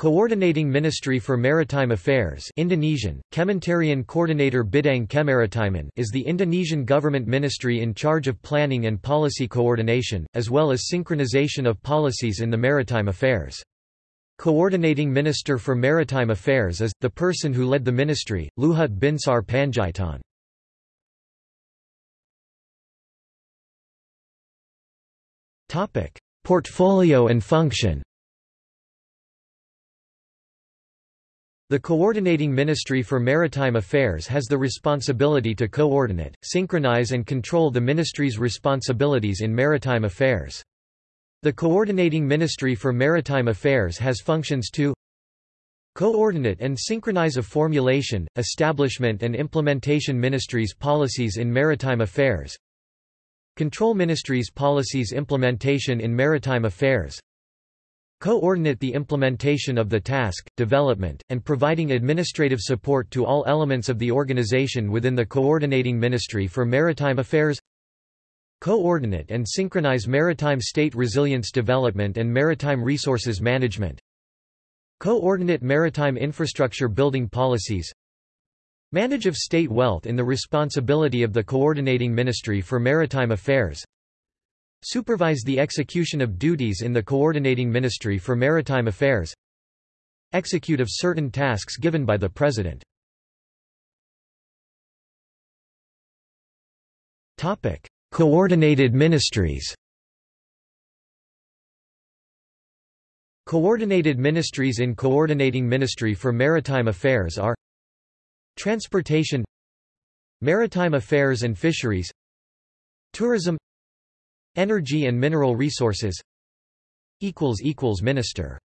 Coordinating Ministry for Maritime Affairs Indonesian, Kementerian Koordinator Bidang Kemaritiman is the Indonesian government ministry in charge of planning and policy coordination, as well as synchronization of policies in the maritime affairs. Coordinating Minister for Maritime Affairs is, the person who led the ministry, Luhut Binsar Panjaitan. Portfolio and function The Coordinating Ministry for Maritime Affairs has the responsibility to coordinate, synchronize and control the ministry's responsibilities in maritime affairs. The Coordinating Ministry for Maritime Affairs has functions to Coordinate and synchronize a formulation, establishment and implementation ministries' policies in maritime affairs Control ministries' policies implementation in maritime affairs Coordinate the implementation of the task, development, and providing administrative support to all elements of the organization within the Coordinating Ministry for Maritime Affairs Coordinate and synchronize maritime state resilience development and maritime resources management Coordinate maritime infrastructure building policies Manage of state wealth in the responsibility of the Coordinating Ministry for Maritime Affairs Supervise the execution of duties in the Coordinating Ministry for Maritime Affairs Execute of certain tasks given by the President. Coordinated ministries. Coordinated ministries in Coordinating Ministry for Maritime Affairs are Transportation Maritime Affairs and Fisheries Tourism Energy and mineral resources. Minister